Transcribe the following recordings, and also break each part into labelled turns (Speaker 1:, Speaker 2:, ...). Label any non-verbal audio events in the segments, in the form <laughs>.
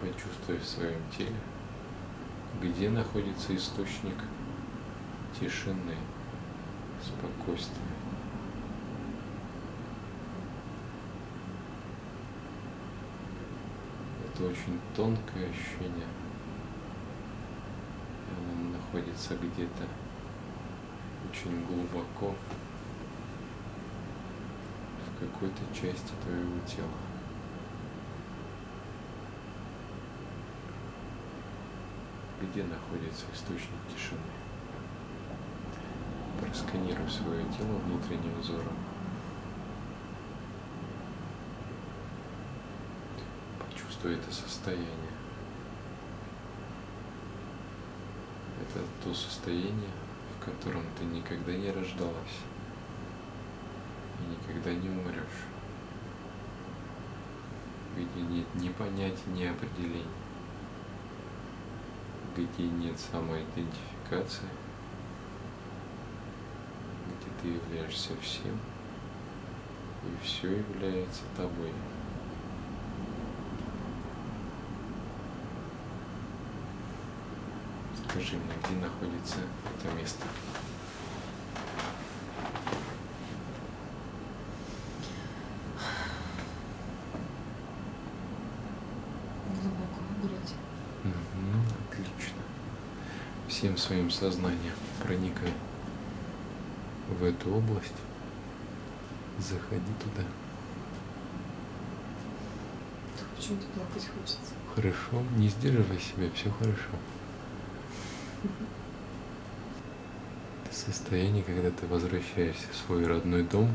Speaker 1: Почувствуй в своем теле, где находится источник тишины, спокойствия. Это очень тонкое ощущение. Оно находится где-то очень глубоко в какой-то части твоего тела. Где находится источник тишины? Просканируй свое тело внутренним взором. Почувствуй это состояние. Это то состояние, в котором ты никогда не рождалась и никогда не умрешь, где нет ни понятия, ни определений, где нет самоидентификации, где ты являешься всем, и все является тобой. Скажи мне, где находится это место?
Speaker 2: Глубоко в груди.
Speaker 1: Мгм, отлично. Всем своим сознанием проникай в эту область. Заходи туда.
Speaker 2: Почему-то плакать хочется.
Speaker 1: Хорошо, не сдерживай себя, все хорошо. Это состояние, когда ты возвращаешься в свой родной дом,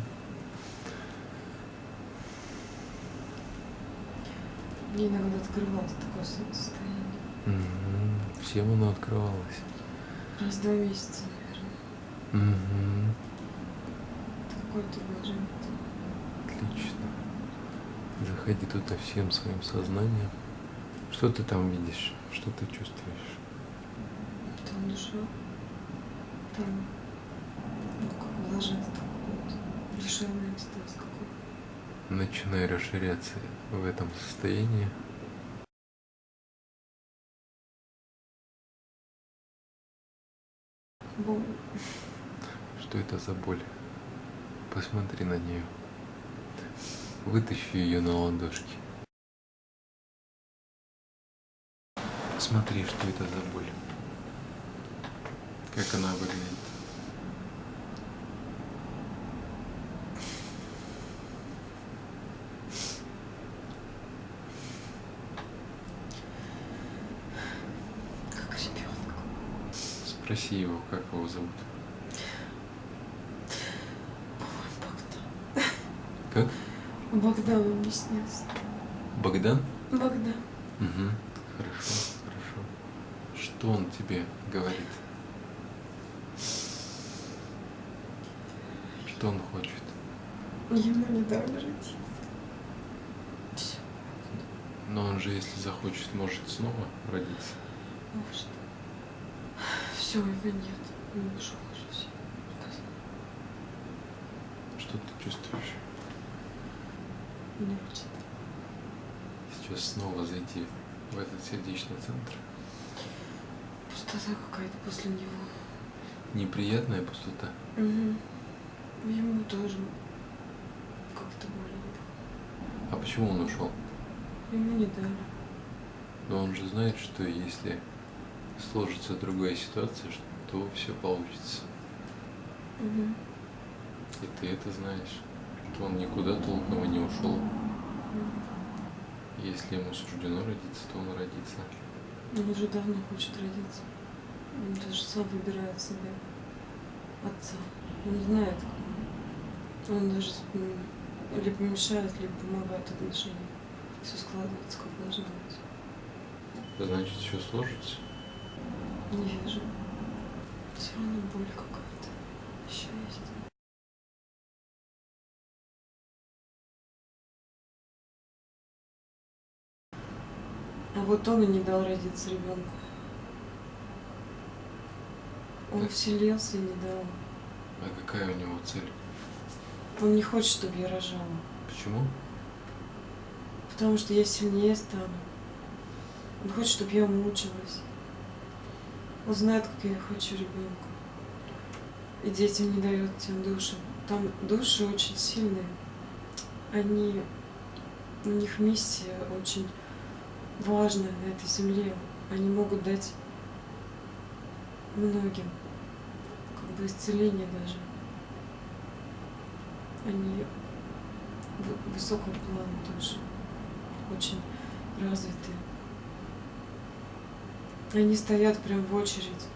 Speaker 2: Мне иногда открывалось такое со- состояние.
Speaker 1: Мгм, всем оно открывалось.
Speaker 2: Раз в два месяца, наверное.
Speaker 1: Мгм,
Speaker 2: Это какое-то блаженство.
Speaker 1: Отлично. Заходи туда всем своим сознанием. Что ты там видишь? Что ты чувствуешь?
Speaker 2: Там душа. Там, ну, как блаженство какое-то. Душевный экстаз какой-то.
Speaker 1: Начинай расширяться в этом состоянии. За боль? Посмотри на нее. Вытащи ее на ладошки. Смотри, что это за боль. Как она выглядит.
Speaker 2: Как ребенок.
Speaker 1: Спроси его, как его зовут.
Speaker 2: Богдан.
Speaker 1: Как?
Speaker 2: Богдан он мне снился.
Speaker 1: Богдан?
Speaker 2: Богдан.
Speaker 1: Угу. Хорошо, хорошо. Что он тебе говорит? Что он хочет?
Speaker 2: Ему не дали родиться. Все.
Speaker 1: Но он же, если захочет, может снова родиться.
Speaker 2: Может. Все, его нет. Он ушел уже все.
Speaker 1: Что ты чувствуешь?
Speaker 2: Хочет.
Speaker 1: Сейчас снова зайти в этот сердечный центр.
Speaker 2: Пустота какая-то после него.
Speaker 1: Неприятная пустота.
Speaker 2: Угу. Ему тоже как-то больно.
Speaker 1: А почему он ушел?
Speaker 2: Ему не дали.
Speaker 1: Но он же знает, что если сложится другая ситуация, то все получится.
Speaker 2: Угу.
Speaker 1: И ты это знаешь, что он никуда толком и не ушел. Если ему суждено родиться, то он родится.
Speaker 2: Он уже давно хочет родиться. Он даже сам выбирает себе отца. Он знает, кого. Он даже либо мешает, либо помогает отношениям. Все складывается, как должно быть.
Speaker 1: Значит, все сложится.
Speaker 2: Не вижу. Все равно боль какая-то. Еще есть. Вот он и не дал родиться ребенку. Он
Speaker 1: Да.
Speaker 2: вселился и не дал.
Speaker 1: А какая у него цель?
Speaker 2: Он не хочет, чтобы я рожала.
Speaker 1: Почему?
Speaker 2: Потому что я сильнее стану. Он хочет, чтобы я мучилась. Он знает, как я хочу ребенка. И детям не дает тем душам. Там души очень сильные. Они, у них миссия очень важная на этой земле. Они могут дать многим как бы исцеление даже. Они вы- высокого плана тоже очень развитые. Они стоят прям в очередь.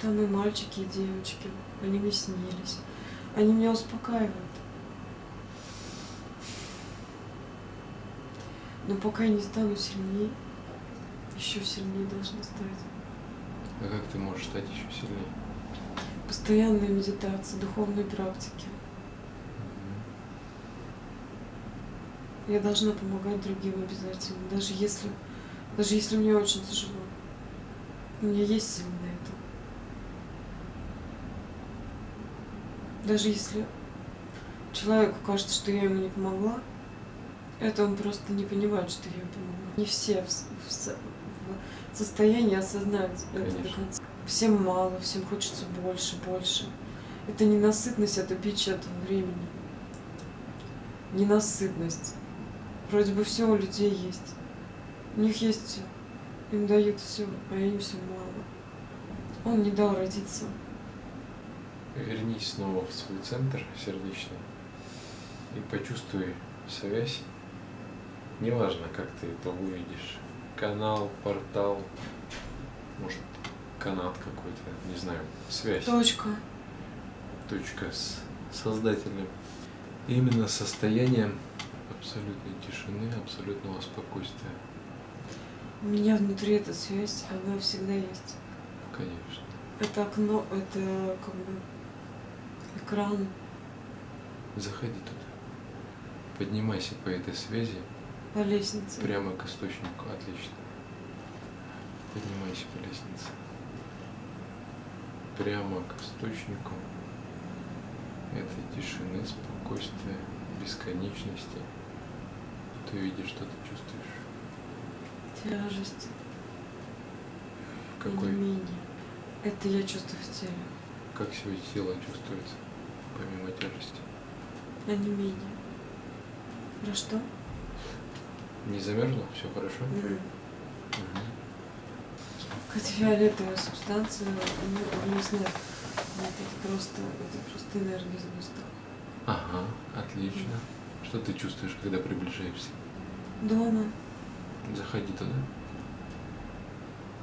Speaker 2: Там и мальчики, и девочки. Они мне снились. Они меня успокаивают. Но пока я не стану сильнее, еще сильнее должна стать.
Speaker 1: А как ты можешь стать еще сильнее?
Speaker 2: Постоянная медитация, духовные практики. Я должна помогать другим обязательно, даже если, даже если мне очень тяжело. У меня есть силы на это. Даже если человеку кажется, что я ему не помогла, это он просто не понимает, что я помогла. Не все в, в в состоянии осознать это до
Speaker 1: Конечно.
Speaker 2: конца. Всем мало, всем хочется больше, больше. Это ненасытность, это бич этого времени. Ненасытность. Вроде бы все у людей есть. У них есть все. Им дают все, а им все мало. Он не дал родиться.
Speaker 1: Вернись снова в свой центр сердечный и почувствуй связь. Неважно, как ты это увидишь. Канал, портал, может, канат какой-то, не знаю, связь.
Speaker 2: Точка.
Speaker 1: точка с создателем. И именно состоянием абсолютной тишины, абсолютного спокойствия.
Speaker 2: У меня внутри эта связь, она всегда есть.
Speaker 1: Конечно.
Speaker 2: Это окно, это как бы экран.
Speaker 1: Заходи туда. Поднимайся по этой связи
Speaker 2: по лестнице.
Speaker 1: прямо к источнику. Отлично. Поднимайся по лестнице. Прямо к источнику этой тишины, спокойствия, бесконечности. Ты видишь, что ты чувствуешь.
Speaker 2: Тяжесть.
Speaker 1: Какой,
Speaker 2: Онемение. Это я чувствую в теле.
Speaker 1: как себе тело чувствуется, помимо тяжести.
Speaker 2: Онемение. Про что?
Speaker 1: Не замерзло? Все хорошо?
Speaker 2: М.
Speaker 1: Мгм.
Speaker 2: Какая-то фиолетовая субстанция, ну, не знаю. Это просто, это просто энергия сгусток.
Speaker 1: Ага, отлично. Что ты чувствуешь, когда приближаешься?
Speaker 2: Дома
Speaker 1: Заходи туда.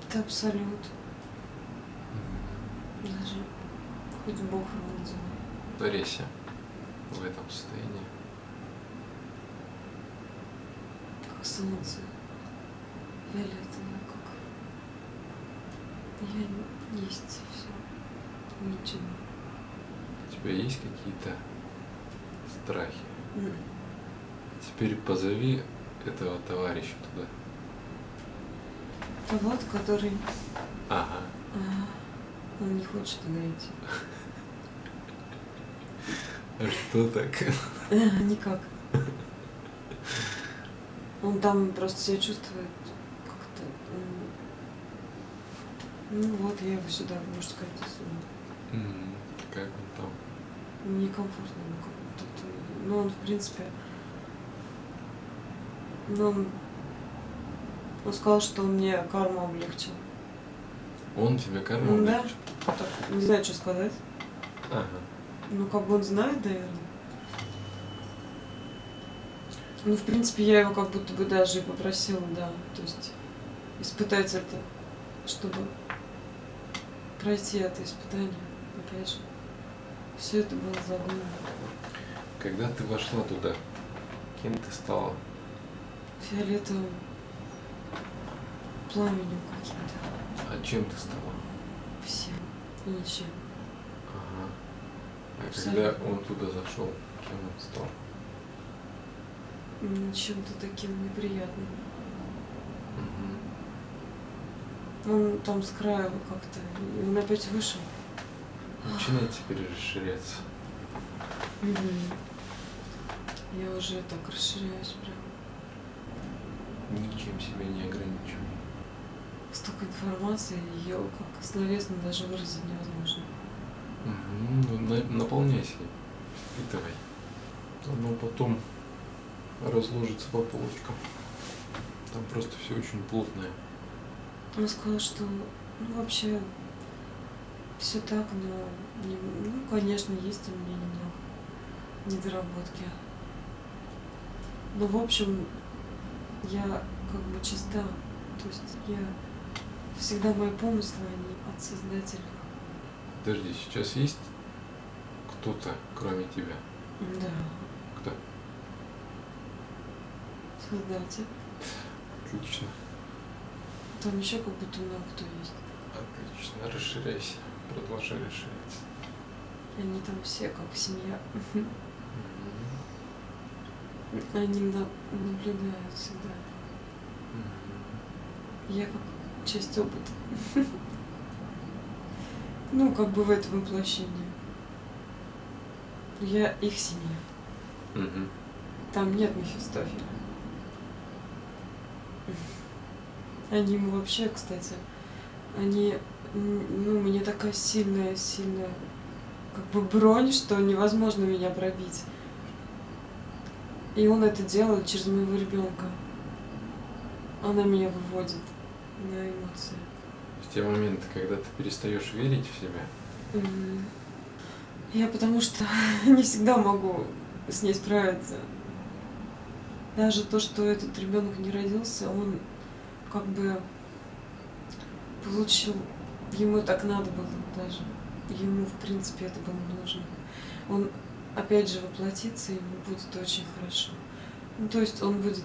Speaker 2: это абсолют. Даже хоть Бог его назови.
Speaker 1: Творися в этом состоянии.
Speaker 2: Как солнце. Фиолетовое, как. Я есть все. Ничего.
Speaker 1: У тебя есть какие-то страхи?
Speaker 2: М.
Speaker 1: Теперь позови этого товарища туда.
Speaker 2: Это вот, который
Speaker 1: Ага.
Speaker 2: а, он не хочет туда идти.
Speaker 1: А что так?
Speaker 2: Никак. <laughs> Он там просто себя чувствует как-то. Ну вот, я его сюда, можно сказать, засунула.
Speaker 1: М, Как он там?
Speaker 2: Некомфортно ему как будто. Ну, он, в принципе, ну, он, он сказал, что он мне карму облегчил.
Speaker 1: Он тебе карму
Speaker 2: Да.
Speaker 1: облегчил?
Speaker 2: Так, не знаю, что сказать.
Speaker 1: Ага.
Speaker 2: Ну, как бы он знает, наверное. Ну, в принципе, я его как будто бы даже и попросила, да. То есть испытать это, чтобы пройти это испытание. Опять же, все это было задумано.
Speaker 1: Когда ты вошла туда, кем ты стала?
Speaker 2: Фиолетовым пламенем каким-то.
Speaker 1: А чем ты стала?
Speaker 2: Всем и ничем.
Speaker 1: Ага. А
Speaker 2: Абсолютно.
Speaker 1: когда он туда зашел, кем он стал?
Speaker 2: Чем-то таким неприятным. Он там с края как-то, он опять вышел.
Speaker 1: Начинает теперь расширяться.
Speaker 2: Мгм. Я уже так расширяюсь прям.
Speaker 1: Ничем себя не ограничивай.
Speaker 2: Столько информации, ее как словесно даже выразить невозможно.
Speaker 1: Мгм. Ну, на- наполняйся, впитывай. Оно потом разложится по полочкам. Там просто все очень плотное.
Speaker 2: Он сказал, что ну, вообще все так, но не- ну, конечно, есть у меня немного недоработки. Но в общем, я как бы чиста. То есть я всегда мои помыслы, они от Создателя.
Speaker 1: Подожди, сейчас есть кто-то, кроме тебя?
Speaker 2: Да,
Speaker 1: Кто?
Speaker 2: Создатель.
Speaker 1: Отлично.
Speaker 2: Там еще как будто много кто есть.
Speaker 1: Отлично. Расширяйся. Продолжай расширяться.
Speaker 2: Они там все как семья. Они на- наблюдают всегда. Я как часть опыта. Ну, как бы в этом воплощении. Я их семья. Там нет Мефистофеля. Они ему вообще, кстати, они, ну, мне такая сильная, сильная, как бы бронь, что невозможно меня пробить. И он это делает через моего ребенка. Она меня выводит на эмоции.
Speaker 1: В те моменты, когда ты перестаешь верить в себя.
Speaker 2: Я потому что <laughs> не всегда могу с ней справиться. Даже то, что этот ребенок не родился, он как бы получил, ему так надо было даже. Ему, в принципе, это было нужно. Он опять же воплотится, ему будет очень хорошо. Ну, то есть он будет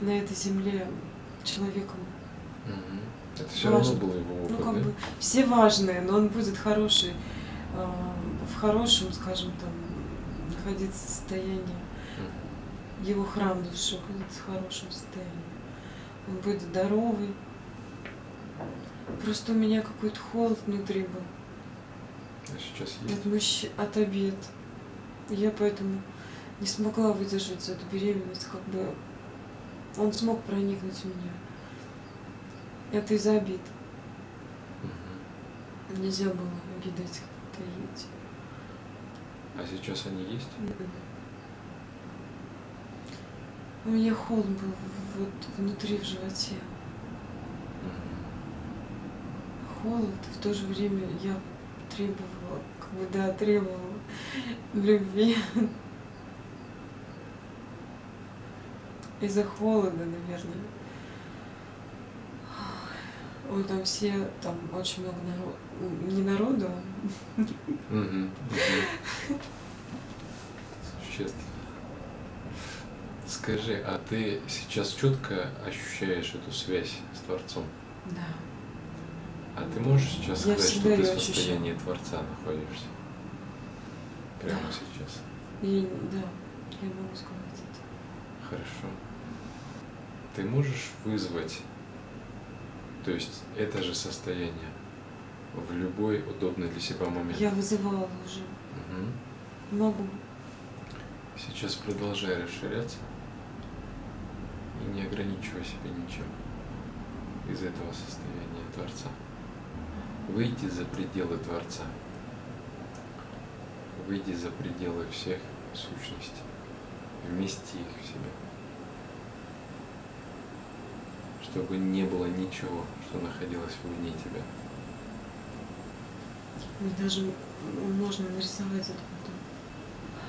Speaker 2: на этой земле человеком
Speaker 1: это все равно
Speaker 2: Важно.
Speaker 1: был его опыт,
Speaker 2: ну, как
Speaker 1: да?
Speaker 2: бы все важные, но он будет хороший, э, в хорошем, скажем, там, находиться состоянии. Его храм души будет в хорошем состоянии. Он будет здоровый. Просто у меня какой-то холод внутри был.
Speaker 1: А сейчас есть?
Speaker 2: От, мужч... от обед. Я поэтому не смогла выдержать эту беременность, как бы он смог проникнуть в меня. Это из-за обид.
Speaker 1: Мгм.
Speaker 2: Нельзя было обиды этих таить.
Speaker 1: А сейчас они есть?
Speaker 2: У меня холод был вот внутри в животе. Холод, в то же время я требовала, как бы да, требовала любви. Из-за холода, наверное. Ой, там все, там очень много народу. Не народу.
Speaker 1: Мгм. Существенно. Скажи, а ты сейчас четко ощущаешь эту связь с Творцом?
Speaker 2: да.
Speaker 1: А ты можешь сейчас
Speaker 2: Я
Speaker 1: сказать, что ты в
Speaker 2: её ощущаю.
Speaker 1: состоянии Творца находишься? Прямо
Speaker 2: Да.
Speaker 1: сейчас.
Speaker 2: И, да, я могу сказать это.
Speaker 1: Хорошо. Ты можешь вызвать, то есть это же состояние в любой удобный для себя момент?
Speaker 2: Я вызывала уже.
Speaker 1: Мгм.
Speaker 2: Могу.
Speaker 1: Сейчас продолжай расширяться не ограничивай себя ничем из этого состояния Творца. Выйди за пределы Творца. Выйди за пределы всех сущностей. Вмести их в себя. Чтобы не было ничего, что находилось вне тебя.
Speaker 2: И даже можно нарисовать это.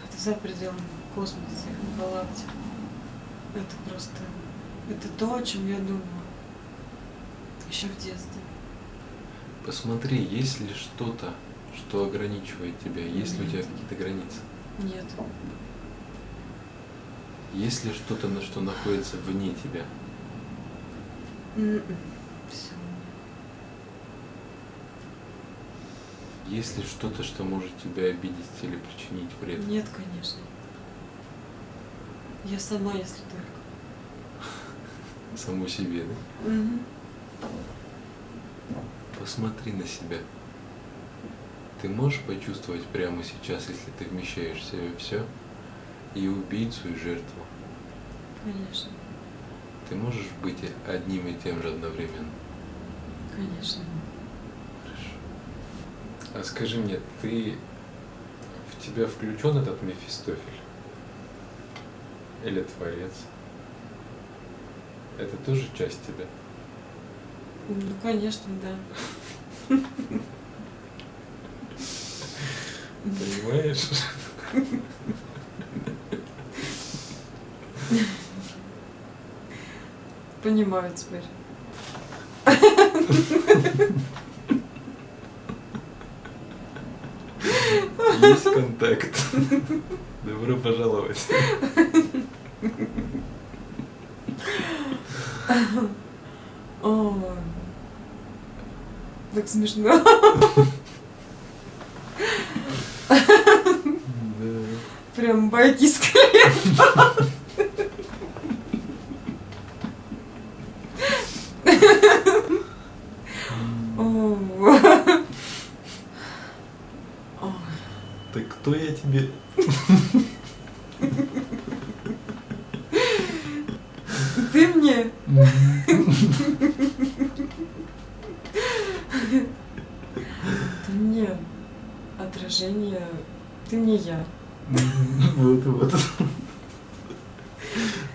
Speaker 2: Это за пределами космоса, галактик. Это просто... Это то, о чем я думала. Еще в детстве.
Speaker 1: Посмотри, есть ли что-то, что ограничивает тебя, есть ли у тебя
Speaker 2: Нет.
Speaker 1: какие-то границы.
Speaker 2: Нет.
Speaker 1: Есть ли что-то, на что находится вне тебя?
Speaker 2: Все.
Speaker 1: Есть ли что-то, что может тебя обидеть или причинить вред?
Speaker 2: Нет, конечно. Я сама, если только.
Speaker 1: Саму себе, да?
Speaker 2: Мгм.
Speaker 1: Посмотри на себя. Ты можешь почувствовать прямо сейчас, если ты вмещаешь в себя все, и убийцу, и жертву.
Speaker 2: Конечно.
Speaker 1: ты можешь быть одним и тем же одновременно?
Speaker 2: Конечно.
Speaker 1: Хорошо. А скажи мне, ты в тебя включен этот Мефистофель? Или Творец? Это тоже часть тебя?
Speaker 2: Ну, конечно, да.
Speaker 1: Понимаешь?
Speaker 2: Понимаю теперь.
Speaker 1: Есть контакт. Добро пожаловать.
Speaker 2: Ой. Так смешно. Прям байки с.
Speaker 1: Так кто я тебе?
Speaker 2: Ты мне Ты мне отражение. Ты мне я. <laughs>
Speaker 1: Вот, вот.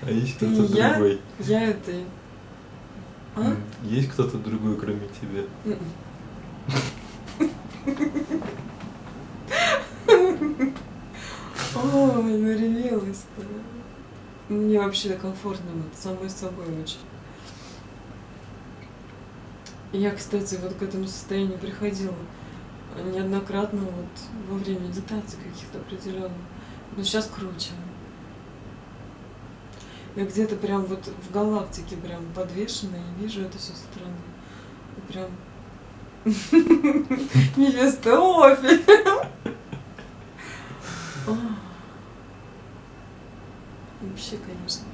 Speaker 1: А есть
Speaker 2: Ты
Speaker 1: кто-то другой?
Speaker 2: Я это. А?
Speaker 1: М, Есть кто-то другой, кроме тебя?
Speaker 2: М-м. Ой, наревелась-то. Мне вообще комфортно вот самой собой очень. Я, кстати, вот к этому состоянию приходила неоднократно вот во время медитации каких-то определенных. Но сейчас круче. Я где-то прям вот в галактике прям подвешена и вижу это все со стороны. И прям <laughs> невеста Офель. <laughs> Вообще, конечно.